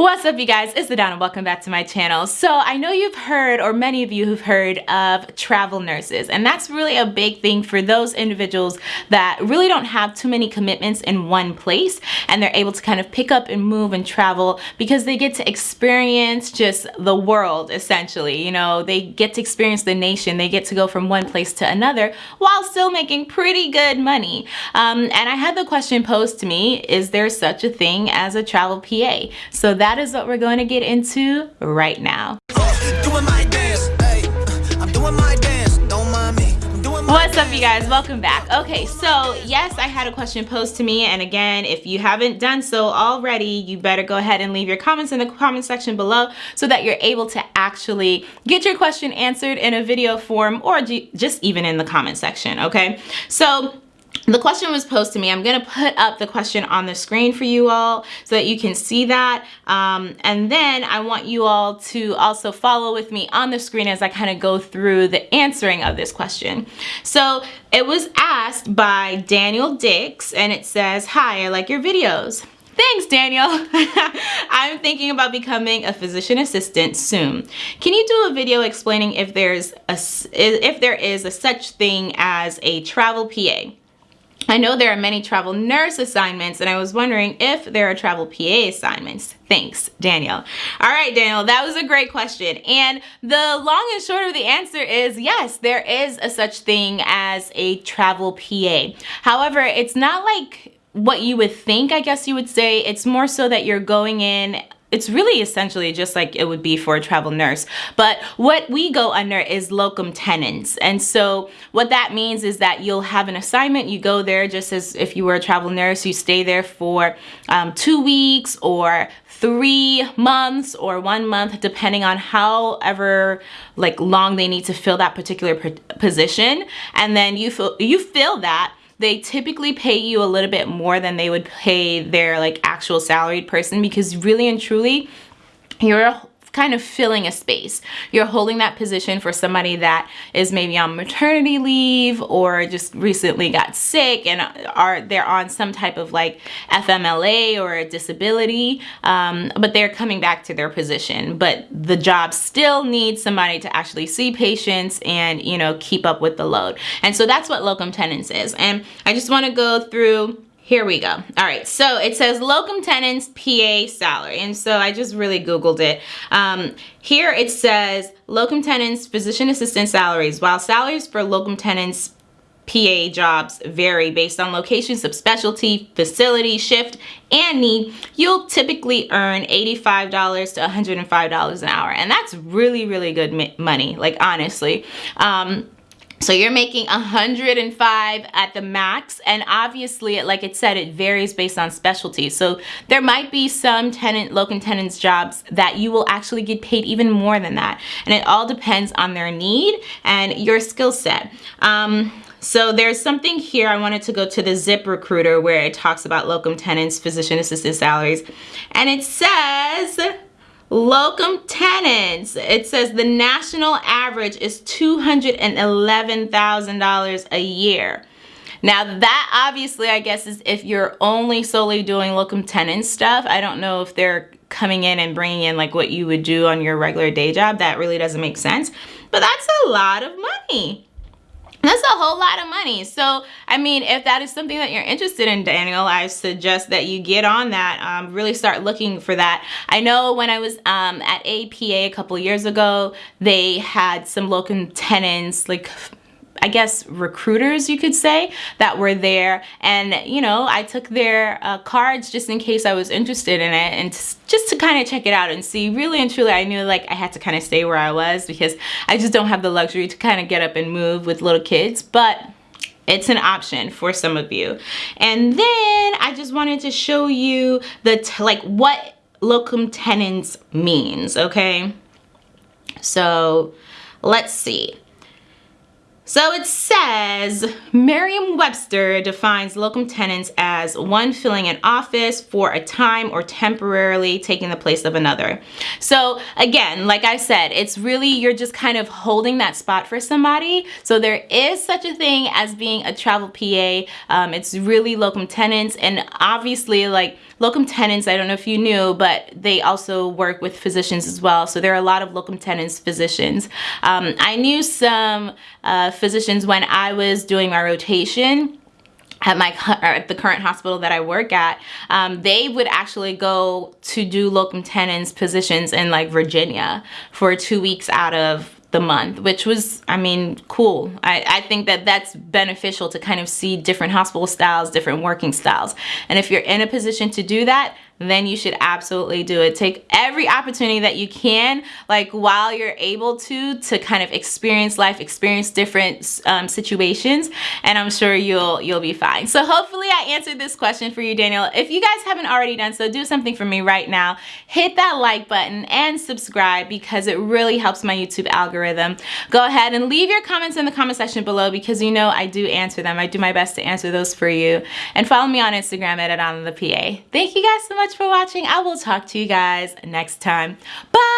What's up you guys, it's Adana, and welcome back to my channel. So I know you've heard, or many of you have heard of travel nurses, and that's really a big thing for those individuals that really don't have too many commitments in one place, and they're able to kind of pick up and move and travel because they get to experience just the world essentially. You know, they get to experience the nation, they get to go from one place to another while still making pretty good money. Um, and I had the question posed to me, is there such a thing as a travel PA? So that is what we're going to get into right now. What's up you guys? Welcome back. Okay, so yes, I had a question posed to me and again, if you haven't done so already, you better go ahead and leave your comments in the comment section below so that you're able to actually get your question answered in a video form or just even in the comment section, okay? So the question was posed to me. I'm going to put up the question on the screen for you all so that you can see that. Um, and then I want you all to also follow with me on the screen as I kind of go through the answering of this question. So it was asked by Daniel Dix and it says, hi, I like your videos. Thanks, Daniel. I'm thinking about becoming a physician assistant soon. Can you do a video explaining if there's a, if there is a such thing as a travel PA? I know there are many travel nurse assignments and I was wondering if there are travel PA assignments. Thanks, Daniel. All right, Daniel, that was a great question. And the long and short of the answer is yes, there is a such thing as a travel PA. However, it's not like what you would think, I guess you would say. It's more so that you're going in it's really essentially just like it would be for a travel nurse. But what we go under is locum tenens. And so what that means is that you'll have an assignment, you go there just as if you were a travel nurse, you stay there for um, two weeks or three months or one month, depending on however like long they need to fill that particular position. And then you fill, you fill that they typically pay you a little bit more than they would pay their like actual salaried person because really and truly you're kind of filling a space. You're holding that position for somebody that is maybe on maternity leave or just recently got sick and are they're on some type of like FMLA or a disability, um, but they're coming back to their position. But the job still needs somebody to actually see patients and, you know, keep up with the load. And so that's what locum tenens is. And I just want to go through here we go. All right, so it says locum tenens PA salary. And so I just really Googled it. Um, here it says locum tenens physician assistant salaries. While salaries for locum tenens PA jobs vary based on location, subspecialty, facility, shift, and need, you'll typically earn $85 to $105 an hour. And that's really, really good money, like honestly. Um, so you're making 105 at the max and obviously like it said it varies based on specialty. So there might be some tenant locum tenens jobs that you will actually get paid even more than that and it all depends on their need and your skill set. Um, so there's something here I wanted to go to the Zip Recruiter where it talks about locum tenens physician assistant salaries and it says Locum tenens, it says the national average is $211,000 a year. Now that obviously I guess is if you're only solely doing locum tenens stuff. I don't know if they're coming in and bringing in like what you would do on your regular day job. That really doesn't make sense. But that's a lot of money. That's a whole lot of money. So, I mean, if that is something that you're interested in, Daniel, I suggest that you get on that, um, really start looking for that. I know when I was um, at APA a couple years ago, they had some locum tenens, like I guess recruiters you could say that were there. And you know I took their uh, cards just in case I was interested in it and just to kind of check it out and see. Really and truly I knew like I had to kind of stay where I was because I just don't have the luxury to kind of get up and move with little kids. But it's an option for some of you. And then I just wanted to show you the like what locum tenens means okay? So let's see so it says Merriam-Webster defines locum tenens as one filling an office for a time or temporarily taking the place of another. So again, like I said, it's really you're just kind of holding that spot for somebody. So there is such a thing as being a travel PA. Um, it's really locum tenens and obviously like locum tenens, I don't know if you knew, but they also work with physicians as well. So there are a lot of locum tenens physicians. Um, I knew some uh, physicians when I was doing my rotation at my at the current hospital that I work at, um, they would actually go to do locum tenens positions in like Virginia for two weeks out of the month, which was, I mean, cool. I, I think that that's beneficial to kind of see different hospital styles, different working styles. And if you're in a position to do that, then you should absolutely do it. Take every opportunity that you can, like while you're able to, to kind of experience life, experience different um, situations, and I'm sure you'll you'll be fine. So hopefully I answered this question for you, Daniel. If you guys haven't already done so, do something for me right now. Hit that like button and subscribe because it really helps my YouTube algorithm. Go ahead and leave your comments in the comment section below because you know I do answer them. I do my best to answer those for you. And follow me on Instagram at on the PA. Thank you guys so much much for watching. I will talk to you guys next time. Bye!